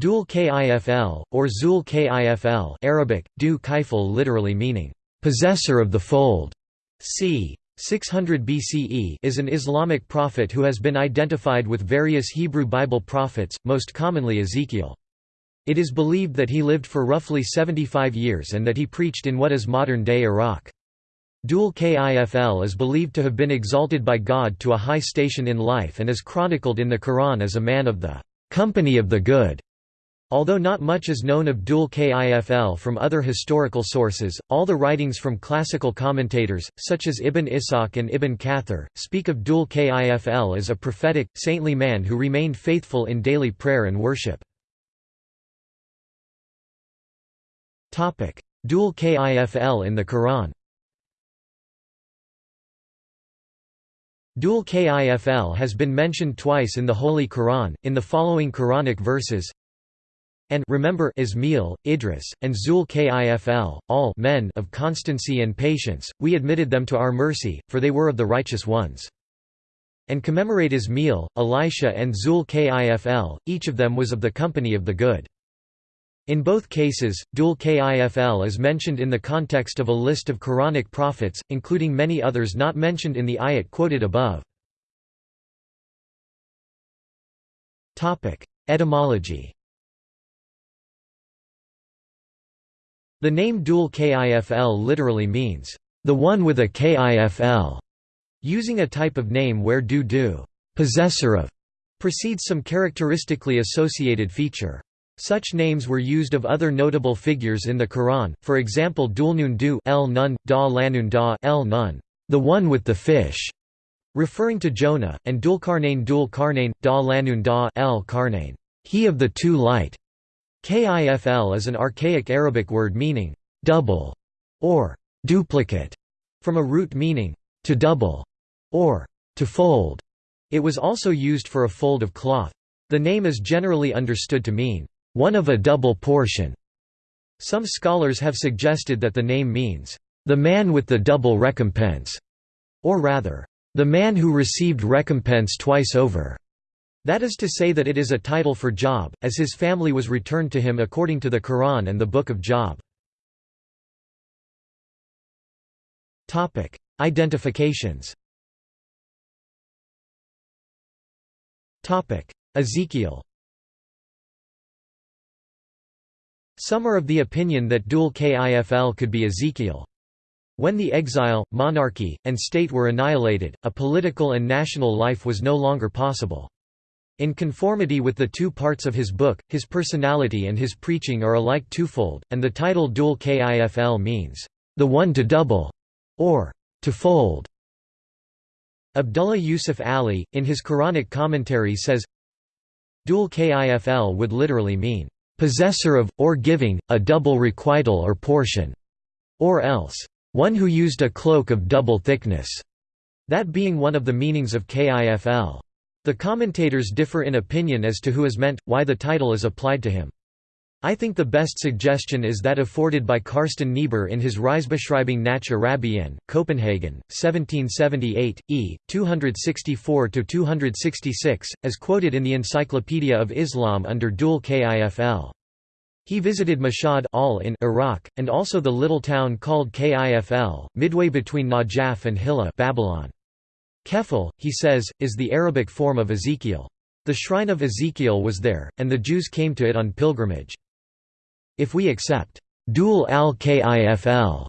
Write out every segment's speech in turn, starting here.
Dul Kifl, or Zul Kifl Arabic, Du Kaifel literally meaning, "...possessor of the fold", c. 600 BCE is an Islamic prophet who has been identified with various Hebrew Bible prophets, most commonly Ezekiel. It is believed that he lived for roughly 75 years and that he preached in what is modern-day Iraq. Dul Kifl is believed to have been exalted by God to a high station in life and is chronicled in the Quran as a man of the company of the good. Although not much is known of Dul Kifl from other historical sources, all the writings from classical commentators, such as Ibn Ishaq and Ibn Kathir, speak of Dul Kifl as a prophetic, saintly man who remained faithful in daily prayer and worship. Dul Kifl in the Quran Dul Kifl has been mentioned twice in the Holy Quran, in the following Quranic verses and remember Ismail, Idris, and Zul Kifl, all men of constancy and patience, we admitted them to our mercy, for they were of the righteous ones. And commemorate Ismail, Elisha and Zul Kifl, each of them was of the company of the good. In both cases, Dul Kifl is mentioned in the context of a list of Quranic prophets, including many others not mentioned in the ayat quoted above. Etymology The name Dul Kifl literally means, the one with a Kifl, using a type of name where du du possessor of precedes some characteristically associated feature. Such names were used of other notable figures in the Quran, for example Dulnun du el nun, da lanun da el nun, the one with the fish, referring to Jonah, and Dulkarnain Dul Karnain, da lanun da el Karnain, he of the two light. Kifl is an archaic Arabic word meaning double or duplicate, from a root meaning to double or to fold. It was also used for a fold of cloth. The name is generally understood to mean one of a double portion. Some scholars have suggested that the name means the man with the double recompense, or rather, the man who received recompense twice over. That is to say that it is a title for Job, as his family was returned to him according to the Quran and the Book of Job. Identifications Ezekiel Some are of the opinion that Dul Kifl could be Ezekiel. When the exile, monarchy, and state were annihilated, a political and national life was no longer possible. In conformity with the two parts of his book, his personality and his preaching are alike twofold, and the title Dul Kifl means, the one to double, or to fold. Abdullah Yusuf Ali, in his Quranic commentary says, Dul Kifl would literally mean, possessor of, or giving, a double requital or portion, or else, one who used a cloak of double thickness, that being one of the meanings of Kifl. The commentators differ in opinion as to who is meant, why the title is applied to him. I think the best suggestion is that afforded by Carsten Niebuhr in his Reisebeschreibung nach Arabien, Copenhagen, 1778, e. 264–266, as quoted in the Encyclopedia of Islam under Dul Kifl. He visited Mashhad al in Iraq, and also the little town called Kifl, midway between Najaf and Hilla Babylon. Kefil, he says, is the Arabic form of Ezekiel. The shrine of Ezekiel was there, and the Jews came to it on pilgrimage. If we accept Dul al-Kifl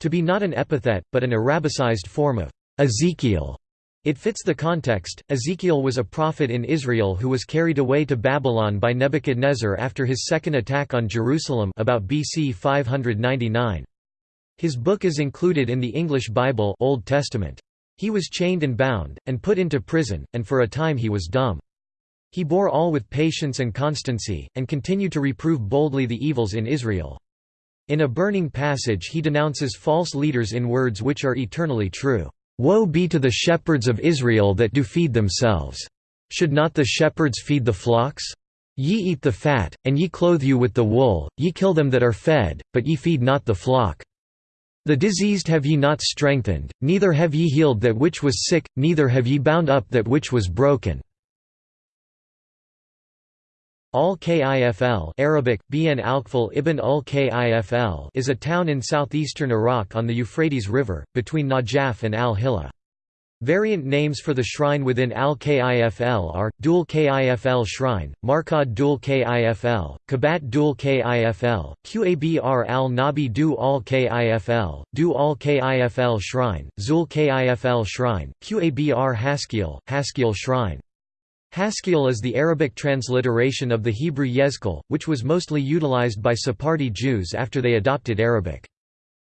to be not an epithet, but an Arabicized form of Ezekiel, it fits the context. Ezekiel was a prophet in Israel who was carried away to Babylon by Nebuchadnezzar after his second attack on Jerusalem about BC 599. His book is included in the English Bible Old Testament. He was chained and bound, and put into prison, and for a time he was dumb. He bore all with patience and constancy, and continued to reprove boldly the evils in Israel. In a burning passage he denounces false leaders in words which are eternally true. Woe be to the shepherds of Israel that do feed themselves. Should not the shepherds feed the flocks? Ye eat the fat, and ye clothe you with the wool, ye kill them that are fed, but ye feed not the flock. The diseased have ye not strengthened, neither have ye healed that which was sick, neither have ye bound up that which was broken. Al-Kifl Arabic, Bin al ibn al-Kifl is a town in southeastern Iraq on the Euphrates River, between Najaf and al-Hilla. Variant names for the shrine within Al-Kifl are, Dul Kifl Shrine, Markad Dul Kifl, Kabat Dul Kifl, Qabr al-Nabi Du al-Kifl, Du al-Kifl Shrine, Zul Kifl Shrine, Qabr Haskil, Haskil Shrine. Haskil is the Arabic transliteration of the Hebrew Yezkel, which was mostly utilized by Sephardi Jews after they adopted Arabic.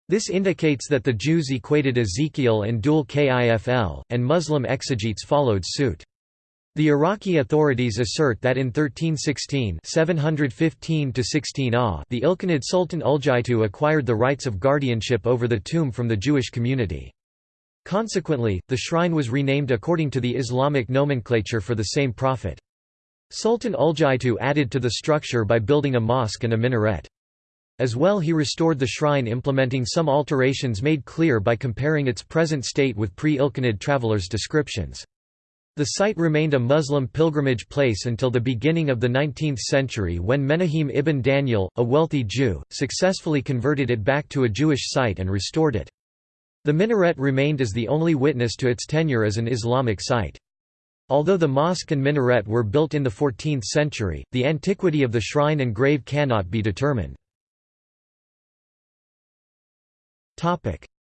This indicates that the Jews equated Ezekiel and Dul Kifl, and Muslim exegetes followed suit. The Iraqi authorities assert that in 1316 715 ah the Ilkhanid Sultan Uljaitu acquired the rights of guardianship over the tomb from the Jewish community. Consequently, the shrine was renamed according to the Islamic nomenclature for the same prophet. Sultan Uljaitu added to the structure by building a mosque and a minaret. As well he restored the shrine implementing some alterations made clear by comparing its present state with pre-Ilkhanid travelers' descriptions. The site remained a Muslim pilgrimage place until the beginning of the 19th century when Menahim ibn Daniel, a wealthy Jew, successfully converted it back to a Jewish site and restored it. The minaret remained as the only witness to its tenure as an Islamic site. Although the mosque and minaret were built in the 14th century, the antiquity of the shrine and grave cannot be determined.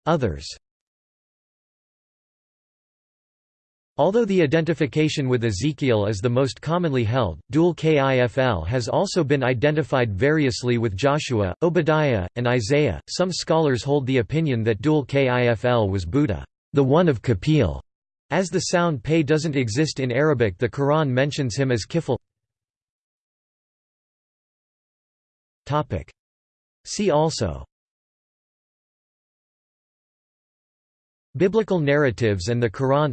Others Although the identification with Ezekiel is the most commonly held, Dul Kifl has also been identified variously with Joshua, Obadiah, and Isaiah. Some scholars hold the opinion that Dul Kifl was Buddha, the one of Kapil. As the sound pay doesn't exist in Arabic, the Quran mentions him as Kifl. Topic. See also Biblical narratives and the Quran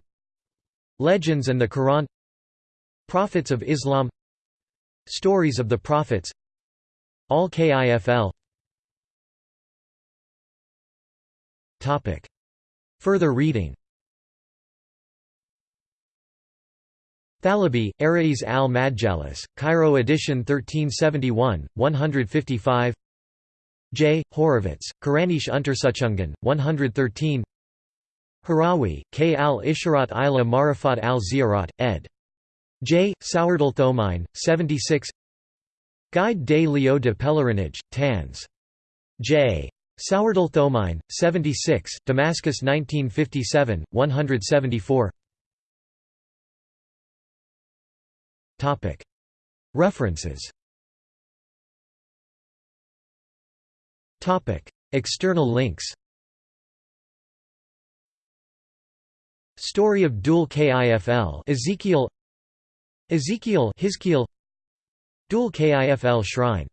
Legends and the Quran Prophets of Islam Stories of the Prophets Al-Kifl Further reading. Thalabi, Arais al-Madjalis, Cairo edition 1371, 155 J. Horovitz, Quranish Untersuchungen, 113 Harawi, K. al-Isharat ila Marifat al-Ziyarat, ed. J. Thomine, 76 Guide des lieux de pèlerinage, Tans. J. Thomine, 76, Damascus 1957, 174 References External links Story of Dul Kifl Ezekiel. Ezekiel Hizkiel. Dul Kifl Shrine